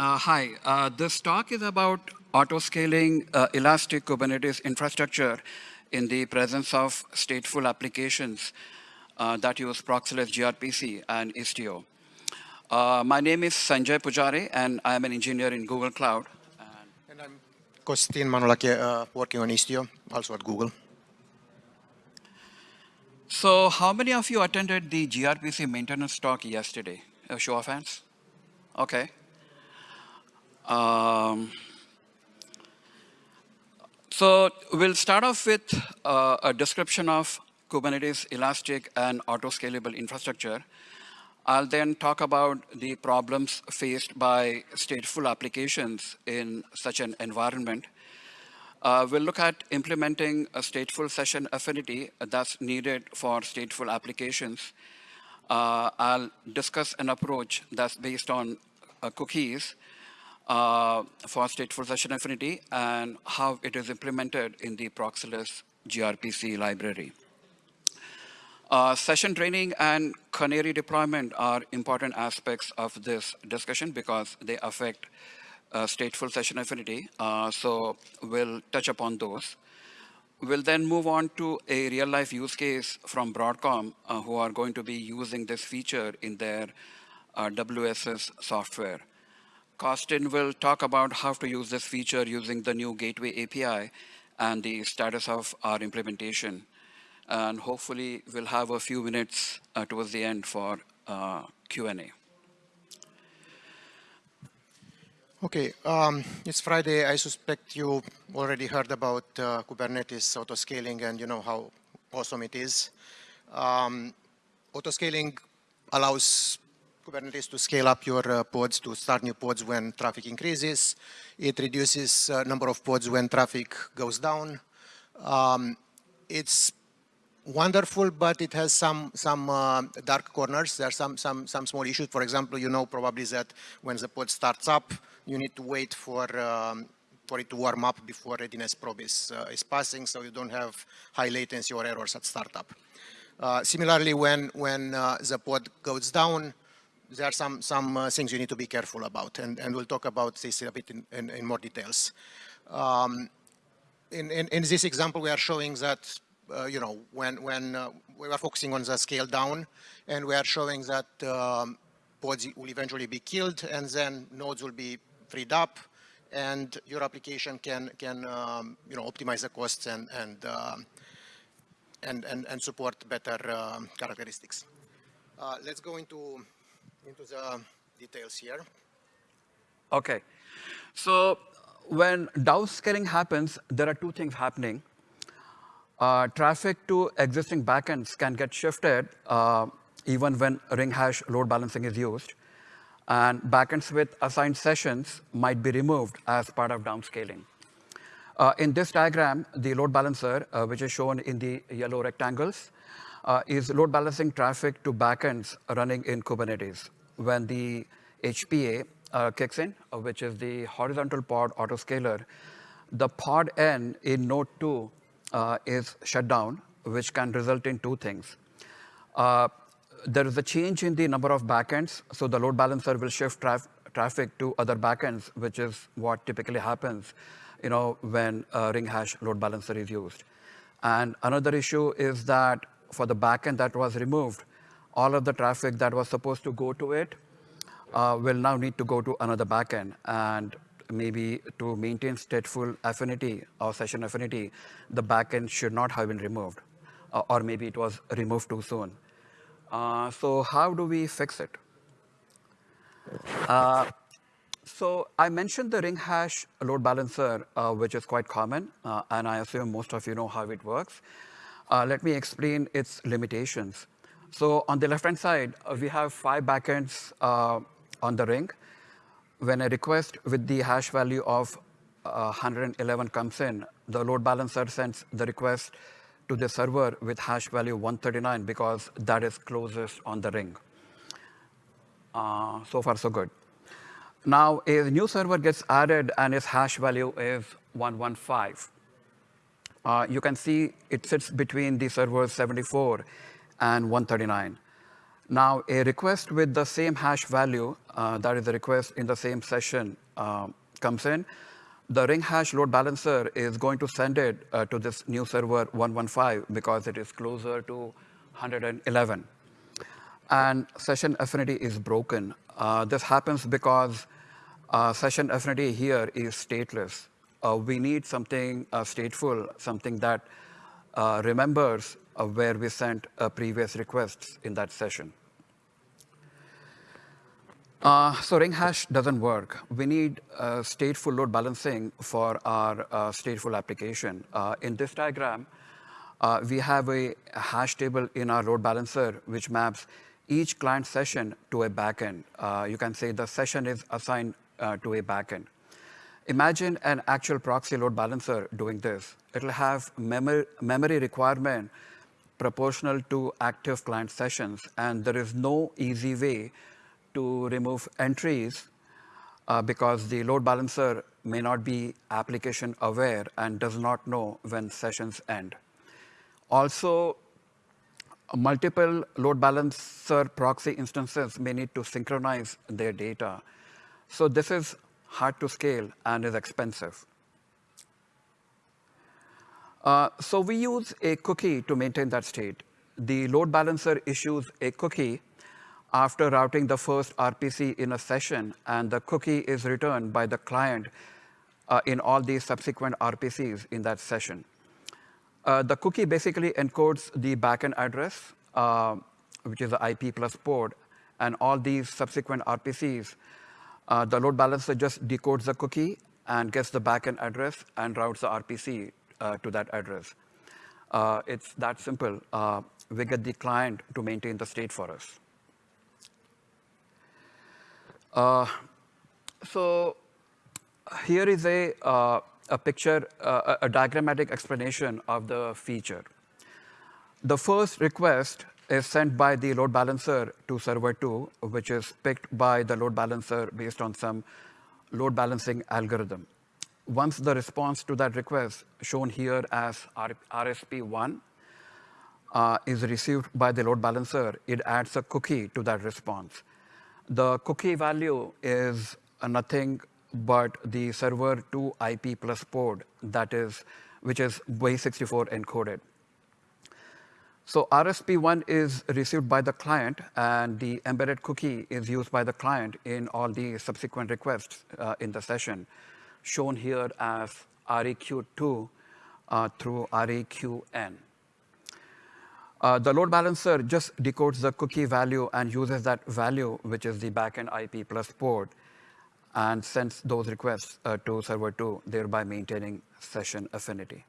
Uh, hi, uh, this talk is about auto-scaling uh, elastic Kubernetes infrastructure in the presence of stateful applications uh, that use Proxyless gRPC and Istio. Uh, my name is Sanjay Pujare, and I am an engineer in Google Cloud. And, I'm Costin Manolache, uh, working on Istio, also at Google. So how many of you attended the gRPC maintenance talk yesterday? A show of hands? Okay. Um, so we'll start off with uh, a description of Kubernetes elastic and auto-scalable infrastructure. I'll then talk about the problems faced by stateful applications in such an environment. Uh, we'll look at implementing a stateful session affinity that's needed for stateful applications. Uh, I'll discuss an approach that's based on uh, cookies uh, for stateful session affinity and how it is implemented in the Proxyless gRPC library. Uh, session draining and canary deployment are important aspects of this discussion because they affect uh, stateful session affinity. Uh, so we'll touch upon those. We'll then move on to a real life use case from Broadcom uh, who are going to be using this feature in their uh, WSS software. Costin will talk about how to use this feature using the new Gateway API and the status of our implementation. And hopefully we'll have a few minutes uh, towards the end for uh, Q&A. Okay, um, it's Friday. I suspect you already heard about uh, Kubernetes auto-scaling and you know how awesome it is. Um, auto-scaling allows Kubernetes to scale up your uh, pods to start new pods when traffic increases. It reduces uh, number of pods when traffic goes down. Um, it's wonderful, but it has some some uh, dark corners. There are some some some small issues. For example, you know probably that when the pod starts up, you need to wait for um, for it to warm up before readiness probe is, uh, is passing, so you don't have high latency or errors at startup. Uh, similarly, when when uh, the pod goes down, there are some some uh, things you need to be careful about, and and we'll talk about this a bit in in, in more details. Um, in, in, in this example, we are showing that uh, you know, when, when uh, we are focusing on the scale down and we are showing that um, pods will eventually be killed and then nodes will be freed up and your application can, can um, you know, optimize the costs and, and, uh, and, and, and, support better um, characteristics. Uh, let's go into, into the details here. Okay. So when downscaling happens, there are two things happening uh, traffic to existing backends can get shifted uh, even when ring hash load balancing is used. And backends with assigned sessions might be removed as part of downscaling. Uh, in this diagram, the load balancer, uh, which is shown in the yellow rectangles, uh, is load balancing traffic to backends running in Kubernetes. When the HPA uh, kicks in, which is the horizontal pod autoscaler, the pod n in node 2 uh, is shut down, which can result in two things. Uh, there is a change in the number of backends, so the load balancer will shift traf traffic to other backends, which is what typically happens you know, when a ring hash load balancer is used. And another issue is that for the backend that was removed, all of the traffic that was supposed to go to it uh, will now need to go to another backend. And maybe to maintain stateful affinity or session affinity, the backend should not have been removed, uh, or maybe it was removed too soon. Uh, so how do we fix it? Uh, so I mentioned the ring hash load balancer, uh, which is quite common, uh, and I assume most of you know how it works. Uh, let me explain its limitations. So on the left-hand side, we have five backends on the ring when a request with the hash value of uh, 111 comes in, the load balancer sends the request to the server with hash value 139 because that is closest on the ring. Uh, so far, so good. Now, a new server gets added and its hash value is 115. Uh, you can see it sits between the servers 74 and 139. Now, a request with the same hash value, uh, that is the request in the same session, uh, comes in. The ring hash load balancer is going to send it uh, to this new server 115 because it is closer to 111. And session affinity is broken. Uh, this happens because uh, session affinity here is stateless. Uh, we need something stateful, something that remembers where we sent previous requests in that session. Uh, so ring hash doesn't work. We need uh, stateful load balancing for our uh, stateful application. Uh, in this diagram, uh, we have a hash table in our load balancer which maps each client session to a backend. Uh, you can say the session is assigned to a backend. Imagine an actual proxy load balancer doing this. It'll have memory, memory requirement proportional to active client sessions, and there is no easy way to remove entries uh, because the load balancer may not be application aware and does not know when sessions end. Also, multiple load balancer proxy instances may need to synchronize their data. So this is hard to scale and is expensive. Uh, so we use a cookie to maintain that state. The load balancer issues a cookie after routing the first RPC in a session, and the cookie is returned by the client uh, in all these subsequent RPCs in that session. Uh, the cookie basically encodes the backend address, uh, which is the IP plus port, and all these subsequent RPCs. Uh, the load balancer just decodes the cookie and gets the backend address and routes the RPC uh, to that address. Uh, it's that simple. we get the client to maintain the state for us. Uh, so here is a, uh, a picture, uh, a diagrammatic explanation of the feature. The first request is sent by the load balancer to server 2, which is picked by the load balancer based on some load balancing algorithm. Once the response to that request, shown here as RSP1, uh, is received by the load balancer, it adds a cookie to that response. The cookie value is nothing but the server 2 IP plus port that is, which is base64 encoded. So RSP1 is received by the client, and the embedded cookie is used by the client in all the subsequent requests uh, in the session, shown here as REQ2 uh, through REQN. Uh, the load balancer just decodes the cookie value and uses that value, which is the backend IP plus port, and sends those requests uh, to server 2, thereby maintaining session affinity.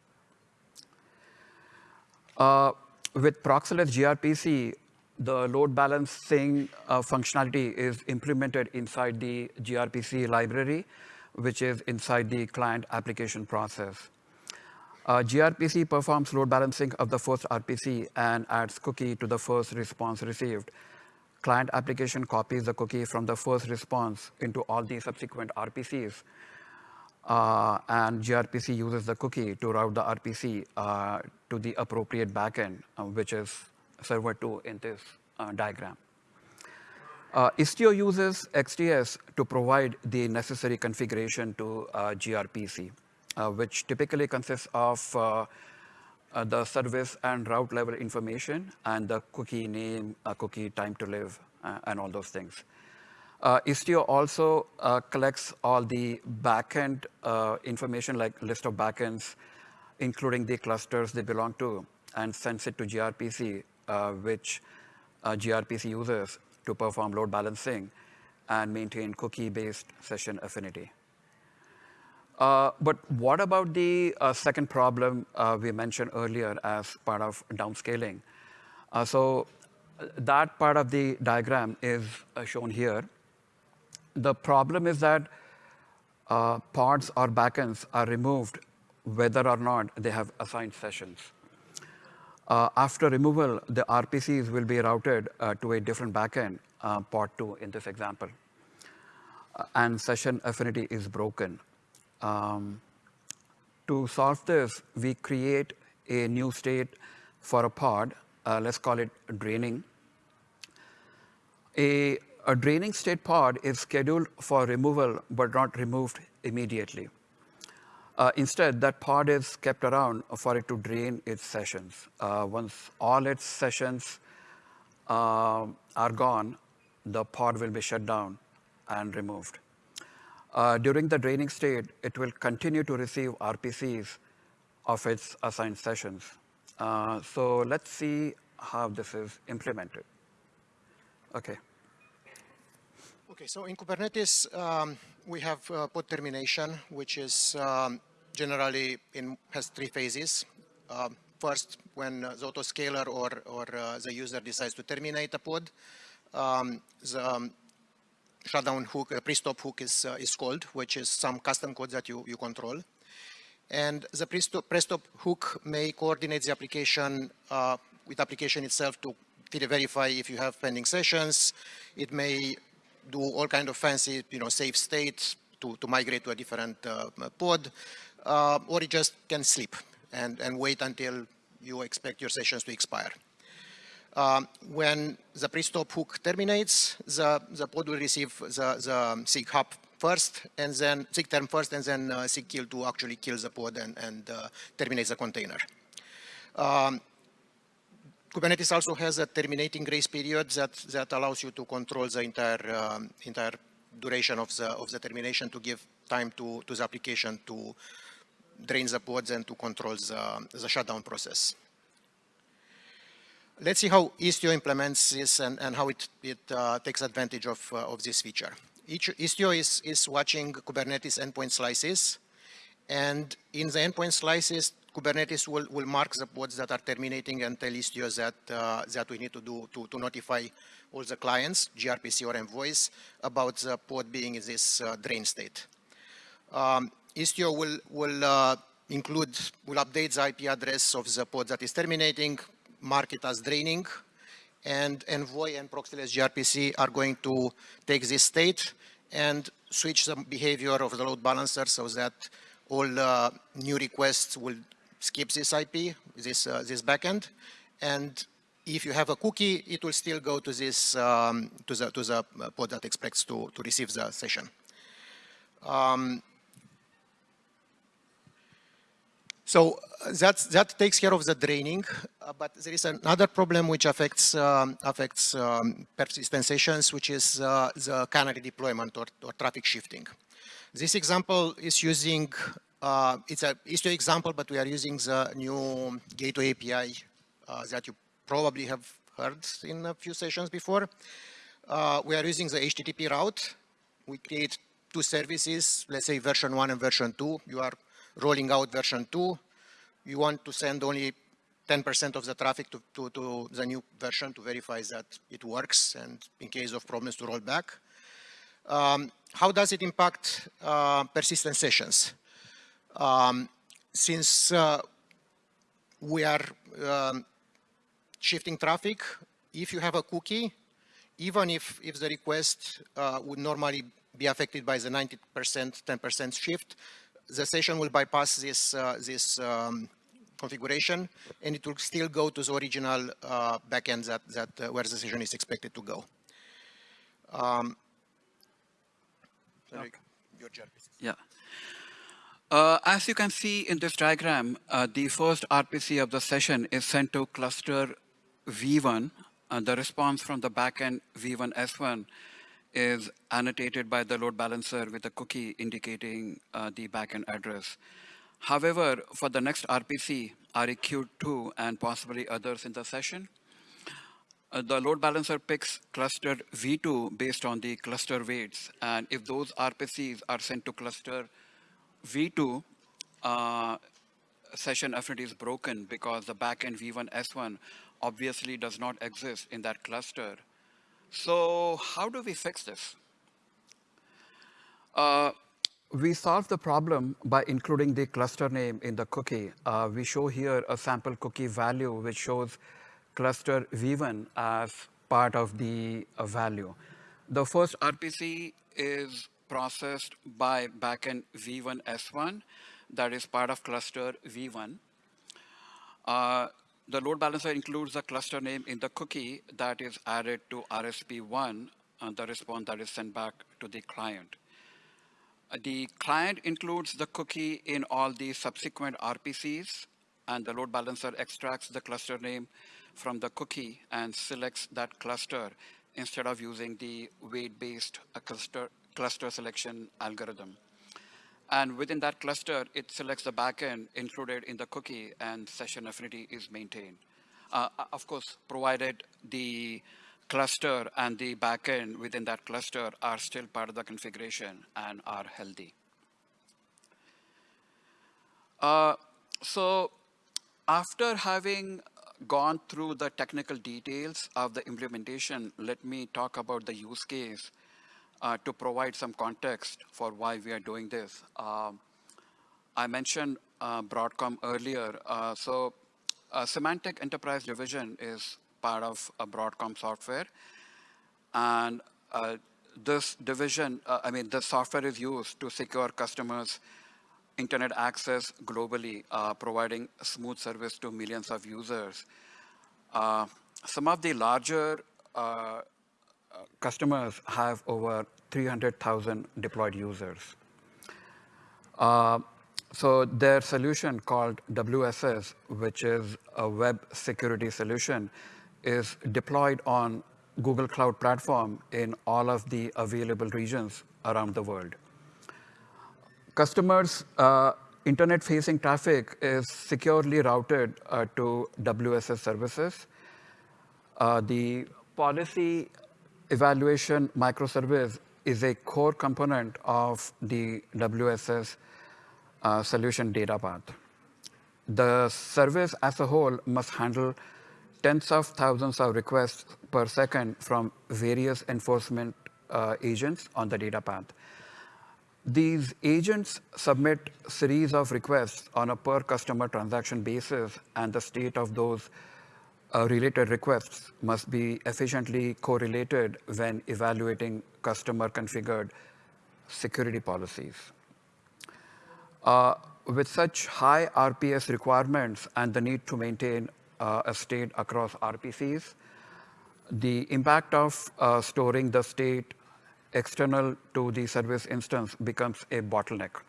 Uh, with Proxyless gRPC, the load balancing uh, functionality is implemented inside the gRPC library, which is inside the client application process. Uh, gRPC performs load balancing of the first RPC and adds cookie to the first response received. Client application copies the cookie from the first response into all the subsequent RPCs. Uh, and gRPC uses the cookie to route the RPC uh, to the appropriate backend, uh, which is server 2 in this uh, diagram. Uh, Istio uses XDS to provide the necessary configuration to uh, gRPC. Which typically consists of the service and route level information and the cookie name, cookie time to live, and all those things. Uh, Istio also uh, collects all the backend uh, information like list of backends, including the clusters they belong to, and sends it to gRPC, which gRPC uses to perform load balancing and maintain cookie-based session affinity. Uh, but what about the uh, second problem uh, we mentioned earlier as part of downscaling? Uh, so uh, that part of the diagram is uh, shown here. The problem is that uh, pods or backends are removed whether or not they have assigned sessions. Uh, after removal, the RPCs will be routed uh, to a different backend, pod 2 in this example. and session affinity is broken. Um, to solve this, we create a new state for a pod. Uh, let's call it draining. A, a draining state pod is scheduled for removal but not removed immediately. Uh, instead, that pod is kept around for it to drain its sessions. Uh, once all its sessions uh, are gone, the pod will be shut down and removed. Uh, during the draining state, it will continue to receive RPCs of its assigned sessions. Uh, so let's see how this is implemented. Okay. Okay, so in Kubernetes, um, we have uh, pod termination, which is um, generally in, has three phases. Um, first, when uh, the autoscaler or, or uh, the user decides to terminate a pod, um, the um, shutdown hook, a pre-stop hook is, uh, is called, which is some custom code that you, you control. And the pre-stop hook may coordinate the application uh, with application itself to verify if you have pending sessions. It may do all kind of fancy, you know, save states to, to migrate to a different uh, pod, uh, or it just can sleep and, and wait until you expect your sessions to expire. Um, when the pre-stop hook terminates, the, the pod will receive the, the SIG hop first, and then SIG term first, and then uh, kill to actually kill the pod and, and uh, terminate the container. Um, Kubernetes also has a terminating grace period that, that allows you to control the entire, um, entire duration of the, of the termination to give time to, to the application to drain the pods and to control the, the shutdown process. Let's see how Istio implements this and, and how it, it uh, takes advantage of, uh, of this feature. Each, Istio is, is watching Kubernetes endpoint slices, and in the endpoint slices, Kubernetes will, will mark the pods that are terminating and tell Istio that, uh, that we need to do to, to notify all the clients, gRPC or Envoys, about the pod being in this uh, drain state. Um, Istio will, will uh, include, will update the IP address of the pod that is terminating, mark it as draining, and Envoy and Proxyless gRPC are going to take this state and switch the behavior of the load balancer so that all uh, new requests will skip this IP, this, uh, this backend. And if you have a cookie, it will still go to this, um, to the, to the pod that expects to, to receive the session. Um, so uh, that's, that takes care of the draining, uh, but there is another problem which affects, um, affects um, persistent sessions, which is uh, the canary deployment or, or traffic shifting. This example is using uh, it's a Istio example, but we are using the new gateway API uh, that you probably have heard in a few sessions before. Uh, we are using the HTTP route. We create two services, let's say version one and version two. You are rolling out version two. You want to send only 10% of the traffic to, to, to, the new version to verify that it works and in case of problems to roll back. Um, how does it impact uh, persistent sessions? Um, since uh, we are um, shifting traffic, if you have a cookie, even if, if the request uh, would normally be affected by the 90%, 10% shift, the session will bypass this, uh, this um, configuration and it will still go to the original uh, backend that, that uh, where the session is expected to go. Um. Yeah. Uh, as you can see in this diagram, uh, the first RPC of the session is sent to cluster V1. and the response from the backend V1 S1 is annotated by the load balancer with a cookie indicating uh, the backend address. However, for the next RPC, REQ2 and possibly others in the session, uh, the load balancer picks cluster V2 based on the cluster weights. And if those RPCs are sent to cluster V2 uh, session affinity is broken because the backend V1 S1 obviously does not exist in that cluster. So how do we fix this? Uh, we solve the problem by including the cluster name in the cookie. Uh, we show here a sample cookie value which shows cluster V1 as part of the uh, value. The first RPC is processed by backend V1 S1 that is part of cluster V1. Uh, the load balancer includes the cluster name in the cookie that is added to RSP1 and the response that is sent back to the client. Uh, the client includes the cookie in all the subsequent RPCs, and the load balancer extracts the cluster name from the cookie and selects that cluster instead of using the weight-based uh, cluster, cluster selection algorithm. And within that cluster, it selects the backend included in the cookie and session affinity is maintained. Uh, uh of course, provided the cluster and the backend within that cluster are still part of the configuration and are healthy. Uh, so after having gone through the technical details of the implementation, let me talk about the use case uh, to provide some context for why we are doing this. Um, I mentioned uh, Broadcom earlier. Uh, so Symantec Enterprise Division is part of a Broadcom software. And uh, this division, uh, I mean, the software is used to secure customers' internet access globally, uh, providing smooth service to millions of users. Uh, some of the larger uh, customers have over 300,000 deployed users. Uh, so their solution called WSS, which is a web security solution, is deployed on Google Cloud Platform in all of the available regions around the world. Customers' uh, internet-facing traffic is securely routed uh, to WSS services. Uh, the policy evaluation microservice is a core component of the WSS uh, solution data path. The service as a whole must handle tens of thousands of requests per second from various enforcement uh, agents on the data path. These agents submit series of requests on a per customer transaction basis, and the state of those uh, related requests must be efficiently correlated when evaluating customer configured security policies. Uh, with such high RPS requirements and the need to maintain uh, a state across RPCs. The impact of uh, storing the state external to the service instance becomes a bottleneck.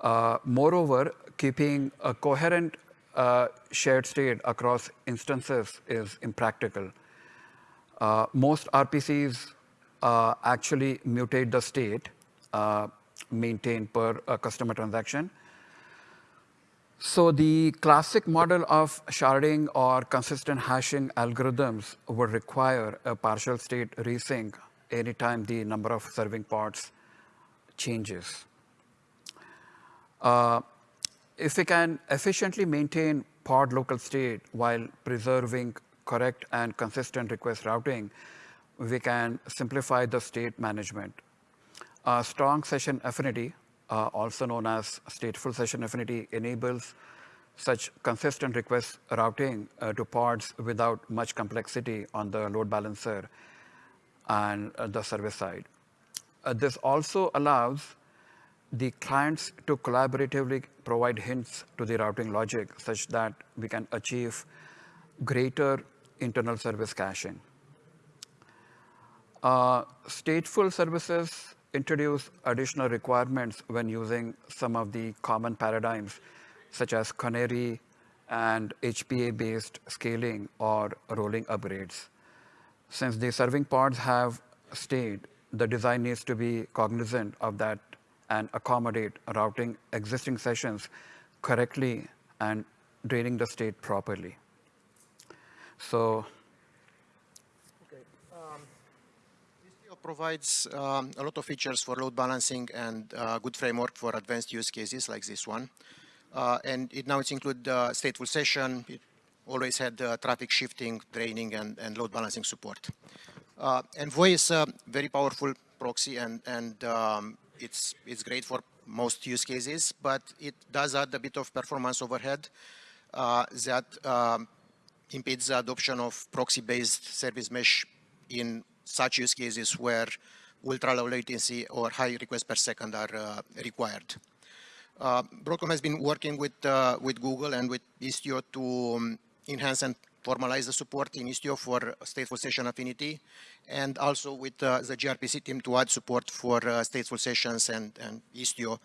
Uh, moreover, keeping a coherent uh, shared state across instances is impractical. Uh, most RPCs uh, actually mutate the state maintained per customer transaction, so the classic model of sharding or consistent hashing algorithms would require a partial state resync anytime the number of serving pods changes. Uh, if we can efficiently maintain pod local state while preserving correct and consistent request routing, we can simplify the state management. A strong session affinity uh, also known as stateful session affinity, enables such consistent request routing uh, to pods without much complexity on the load balancer and uh, the service side. Uh, this also allows the clients to collaboratively provide hints to the routing logic such that we can achieve greater internal service caching. Uh, stateful services introduce additional requirements when using some of the common paradigms, such as canary and HPA-based scaling or rolling upgrades. Since the serving pods have state, the design needs to be cognizant of that and accommodate routing existing sessions correctly and draining the state properly. So provides um, a lot of features for load balancing and uh, good framework for advanced use cases like this one. Uh, and it now it's include uh, stateful session. It always had traffic shifting, draining, and, and load balancing support. Uh, Envoy is a very powerful proxy, and, and um, it's, it's great for most use cases, but it does add a bit of performance overhead uh, that um, impedes the adoption of proxy-based service mesh in such use cases where ultra low latency or high requests per second are uh, required. Uh, Broadcom has been working with uh, with Google and with Istio to um, enhance and formalize the support in Istio for stateful session affinity, and also with uh, the gRPC team to add support for uh, stateful sessions and, and Istio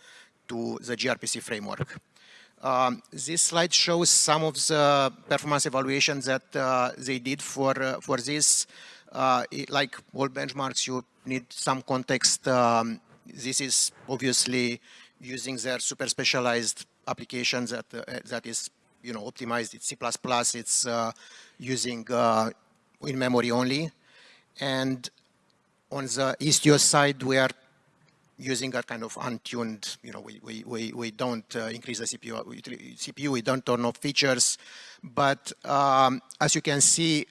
to the gRPC framework. Um, this slide shows some of the performance evaluations that uh, they did for, uh, for this. Uh, it, like all benchmarks, you need some context. Um, this is obviously using their super specialized applications that, uh, that is you know, optimized. It's C++, it's uh, using uh, in memory only. And on the Istio side, we are using a kind of untuned, you know, we, we, we, we don't uh, increase the CPU, we, CPU, we don't turn off features. But um, as you can see,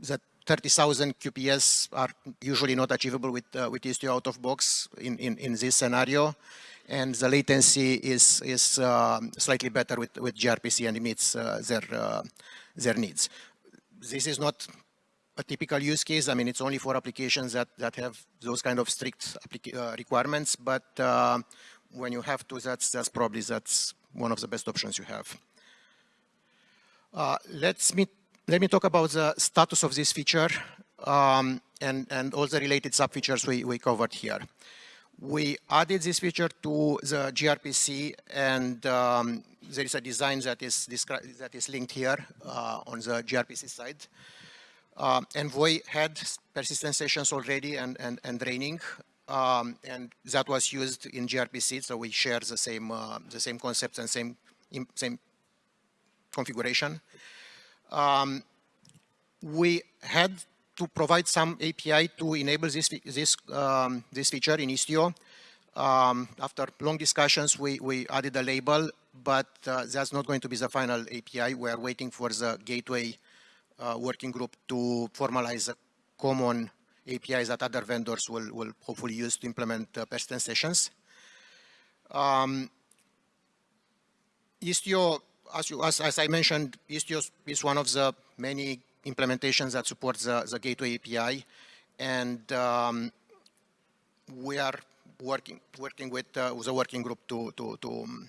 the 30,000 QPS are usually not achievable with, uh, with Istio out of box in, in, in this scenario. And the latency is, is um, slightly better with, with gRPC and it meets uh, their, uh, their needs. This is not a typical use case. I mean, it's only for applications that, that have those kind of strict uh, requirements, but uh, when you have to, that's, that's probably that's one of the best options you have. Uh, let's me, let me talk about the status of this feature um, and, and all the related sub-features we, we covered here. We added this feature to the gRPC and um, there is a design that is, that is linked here uh, on the gRPC side. Um, Envoy had persistent sessions already and, and, and draining, um, and that was used in gRPC, so we share the same, uh, the same concepts and same, same configuration. Um, we had to provide some API to enable this, this, um, this feature in Istio. Um, after long discussions, we, we added a label, but uh, that's not going to be the final API. We're waiting for the gateway uh, working group to formalize a common APIs that other vendors will, will hopefully use to implement uh, persistent sessions. Um, Istio, as, you, as, as, I mentioned, Istio is one of the many implementations that supports the, the Gateway API, and um, we are working working with, uh, with the working group to to to, um,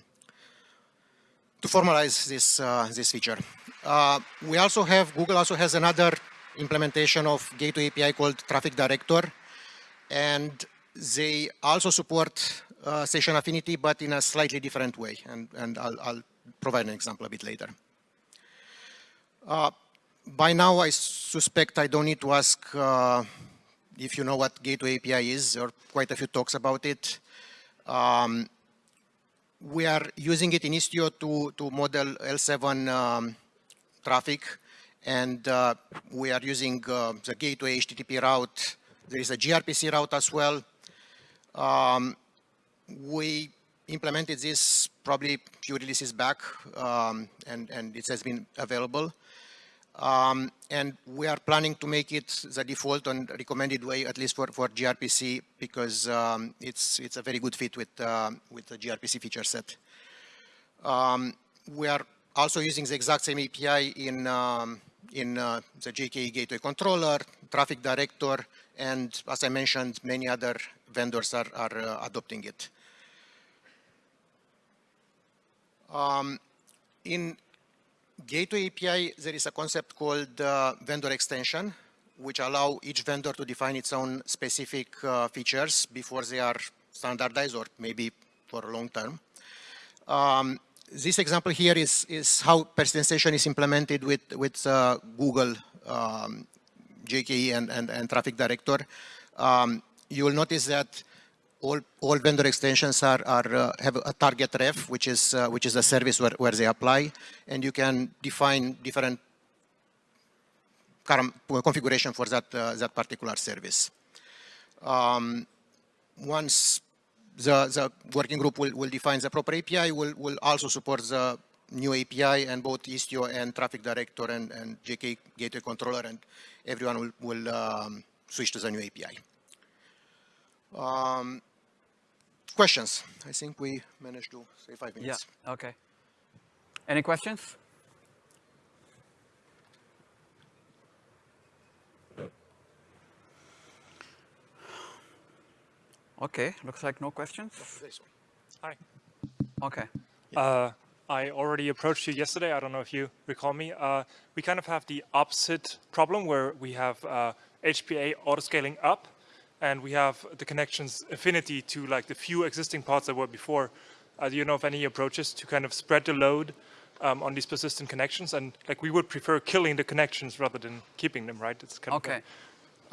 to formalize this uh, this feature. Uh, we also have, Google also has another implementation of Gateway API called Traffic Director. And they also support uh, session affinity, but in a slightly different way. And, and I'll, I'll provide an example a bit later. By now, I suspect I don't need to ask uh, if you know what Gateway API is. Are quite a few talks about it. Um, we are using it in Istio to, to model L7 um, traffic. And uh, we are using uh, the gateway HTTP route. There is a gRPC route as well. Um, we implemented this probably a few releases back, um, and, and it has been available. Um, and we are planning to make it the default and recommended way, at least for, for gRPC, because um, it's, it's a very good fit with, uh, with the gRPC feature set. Um, we are also using the exact same API in, um, in uh, the GKE Gateway Controller, Traffic Director, and as I mentioned, many other vendors are, are uh, adopting it. Um, in Gateway API, there is a concept called uh, vendor extension, which allow each vendor to define its own specific uh, features before they are standardized or maybe for a long term. Um, this example here is, is how persistent is implemented with, with uh, Google um, GKE and, and, and Traffic Director. Um, you will notice that all, all vendor extensions are, are uh, have a target ref, which is, uh, which is a service where, where they apply, and you can define different configuration for that, uh, that particular service. Um, once the, the working group will, will define the proper API, will, will also support the new API and both Istio and Traffic Director and, and GKE Gateway Controller and everyone will, will um, switch to the new API. Um, questions? I think we managed to say five minutes. Yeah, okay. Any questions? Okay, looks like no questions. Hi. Okay. Uh, I already approached you yesterday. I don't know if you recall me. Uh, we kind of have the opposite problem where we have uh, HPA autoscaling up and we have the connections affinity to like the few existing pods that were before. Uh, do you know of any approaches to kind of spread the load um, on these persistent connections? And like we would prefer killing the connections rather than keeping them, right? It's kind Okay.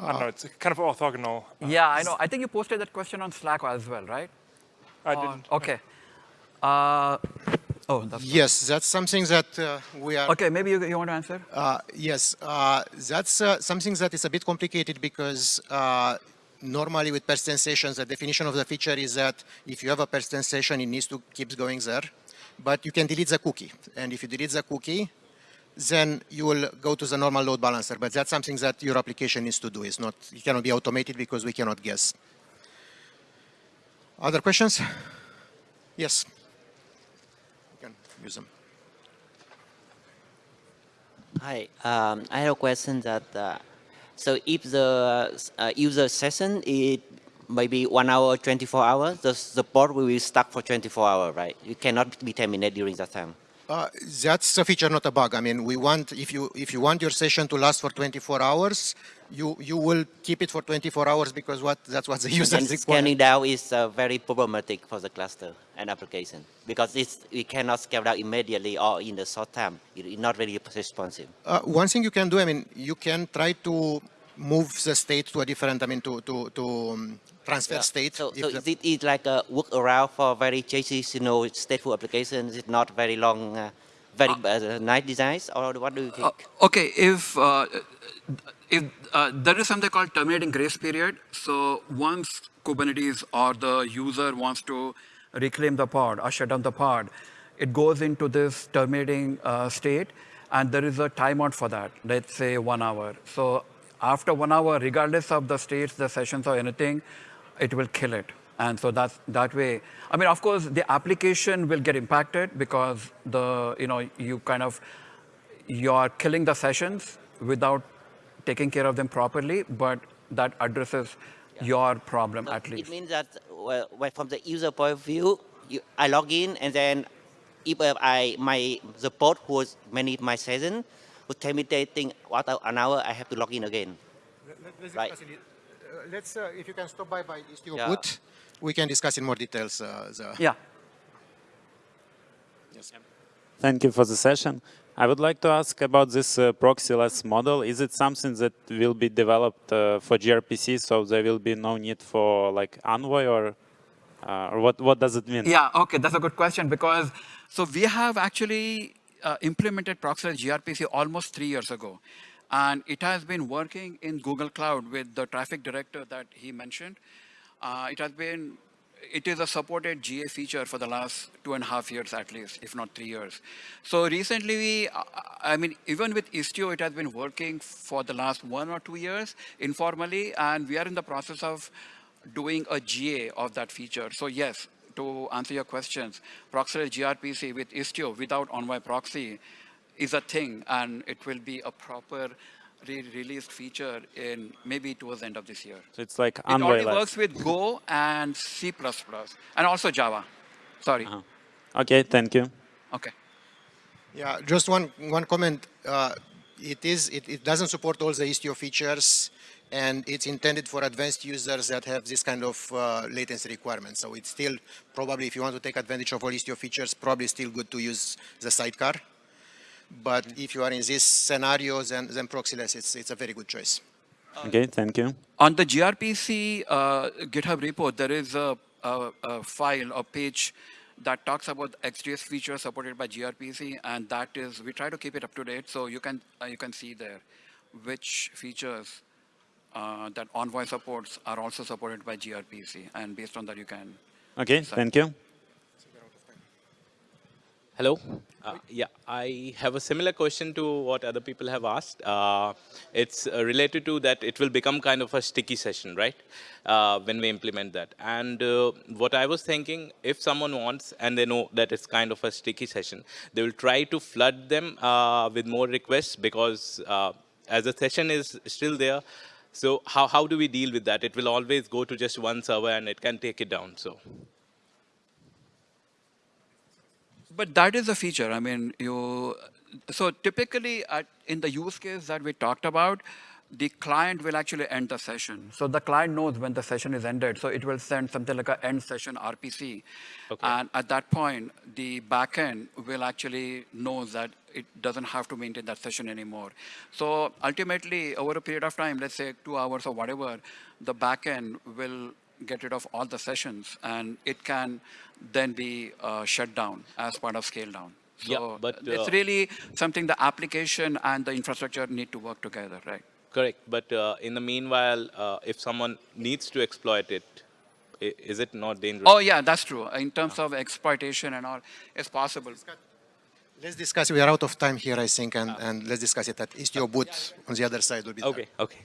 of a, I don't know, it's kind of orthogonal. uh, Yeah, I know. I think you posted that question on Slack as well, right? I On- didn't. Okay. Uh, oh, that's Yes, that's something that uh, we are. okay. Maybe you, you want to answer? Uh, yes, uh, that's uh, something that is a bit complicated because uh, normally with persistent sessions, the definition of the feature is that if you have a persistent session, it needs to keep going there. But you can delete the cookie. And if you delete the cookie, then you will go to the normal load balancer. But that's something that your application needs to do. It's not, it cannot be automated because we cannot guess. Other questions? Yes. You can use them. Hi, um, I have a question that, uh, so if the uh, user session is maybe one hour, 24 hours, the support will be stuck for 24 hours, right? You cannot be terminated during that time. Uh, that's a feature, not a bug. I mean, we want if you if you want your session to last for 24 hours, you you will keep it for 24 hours because what that's what the user And scaling down is uh, very problematic for the cluster and application because it's, we cannot scale down immediately or in the short time. It- It's not really responsive. Uh, one thing you can do, I mean, you can try to move the state to a different, I mean, to to to um, transfer state. So, so is it is like a workaround for very JCC stateful applications? It's not very long, uh, very uh, nice designs, or what do you think? Uh, okay, if uh, uh, there is something called terminating grace period, so once Kubernetes or the user wants to reclaim the pod or shut down the pod, it goes into this terminating uh, state, and there is a timeout for that. Let's say one hour. So after one hour, regardless of the states, the sessions, or anything, it will kill it. And so that's that way. I mean, of course, the application will get impacted because the you know you kind of you're killing the sessions without taking care of them properly, but that addresses your problem at least. It means that well, well, from the user point of view, you, I log in and then if I my the pod who was manage my session was terminating after an hour, I have to log in again. Let's Right. discuss it. Uh, let's, uh, if you can stop by by Istio Yeah. booth, we can discuss in more details. Uh, the, Yeah. yes. Thank you for the session. I would like to ask about this uh, proxyless model. Is it something that will be developed uh, for gRPC, so there will be no need for like Envoy, or uh, or what what does it mean? Yeah, okay, that's a good question because so we have actually uh, implemented Proxyless gRPC almost three years ago. And it has been working in Google Cloud with the traffic director that he mentioned. Uh, it has been, it is a supported GA feature for the last two and a half years at least, if not three years. So recently, we, I mean, even with Istio, it has been working for the last one or two years informally, and we are in the process of doing a GA of that feature. So yes, to answer your questions, Proxyless gRPC with Istio without Envoy proxy is a thing, and it will be a proper re-released feature in maybe towards the end of this year. So it's like It Envoy. already works with Go and C++, and also Java. Sorry. Uh-huh. Okay, thank you. Okay. Yeah, just one one comment. Uh, it is it, it doesn't support all the Istio features, and it's intended for advanced users that have this kind of uh, latency requirements. So it's still probably if you want to take advantage of all Istio features, probably still good to use the sidecar. But if you are in this scenario, then then Proxyless, it's it's a very good choice. Okay, thank you. On the gRPC uh, GitHub repo, there is a, a, a file, a page that talks about xDS features supported by gRPC, and that is we try to keep it up to date, so you can uh, you can see there which features uh, that Envoy supports are also supported by gRPC, and based on that you can. Okay, thank you. Hello. Uh, yeah, I have a similar question to what other people have asked. Uh, it's uh, related to that it will become kind of a sticky session, right? Uh, when we implement that. And uh, what I was thinking, if someone wants and they know that it's kind of a sticky session, they will try to flood them uh, with more requests because as the session is still there, so how, how do we deal with that? It will always go to just one server and it can take it down. So. But that is a feature. I mean, you. So typically, at, in the use case that we talked about, the client will actually end the session. So the client knows when the session is ended. So it will send something like an end session RPC. Okay. And at that point, the backend will actually know that it doesn't have to maintain that session anymore. So ultimately, over a period of time, let's say two hours or whatever, the backend will get rid of all the sessions, and it can then be uh, shut down as part of scale down. So Yeah, but, it's uh, really something the application and the infrastructure need to work together, right? Correct. But uh, in the meanwhile, uh, if someone needs to exploit it, is it not dangerous? Oh yeah, that's true. In terms of exploitation and all, it's possible. Let's discuss, we are out of time here, I think, and, and let's discuss it at Istio booth on the other side will be Okay, okay.